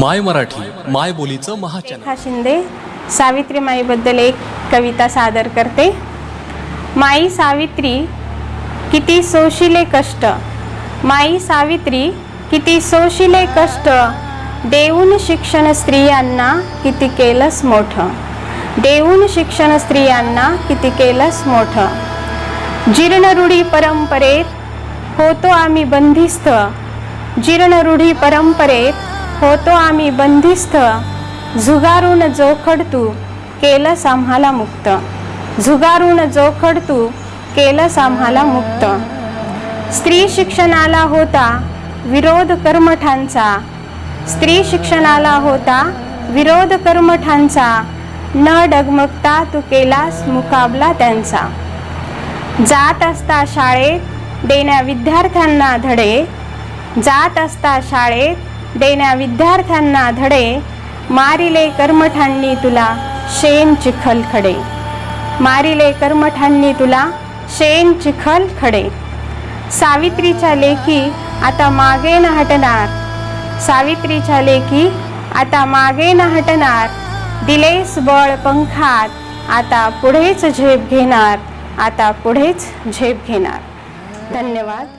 माय मराठी माय बोलीचं महाचॅनल. रेखा शिंदे सावित्री माईबद्दल एक कविता सादर करते. माई सावित्री किती सोशिले कष्ट. माई सावित्री किती सोशिले कष्ट. देऊन शिक्षण स्त्रियांना किती केलंस मोठं. देऊन शिक्षण स्त्रियांना किती केलंस मोठं. जीर्ण रूढी परंपरेत होतो आम्ही बंदिस्थ जीर्ण रूढी परंपरेत होतो आम्ही बंदिस्थ झुगारून जोखड तू केलंस आम्हाला मुक्त. झुगारून जोखड तू केलंस आम्हाला मुक्त. स्त्री शिक्षणाला होता विरोध कर्मठांचा. स्त्री शिक्षणाला होता विरोध कर्मठांचा. न डगमगता तू केलास मुकाबला त्यांचा. जात असता शाळेत देण्या विद्यार्थ्यांना धडे. जात असता शाळेत देण्या विद्यार्थ्यांना धडे. मारिले कर्मठांनी तुला शेण चिखल खडे. मारिले कर्मठांनी तुला शेण चिखल खडे. सावित्रीच्या लेखी आता मागे न हटणार. सावित्रीच्या लेखी आता मागे न हटणार. दिलेस बळ पंखात आता पुढेच झेप घेणार. आता पुढेच झेप घेणार. धन्यवाद.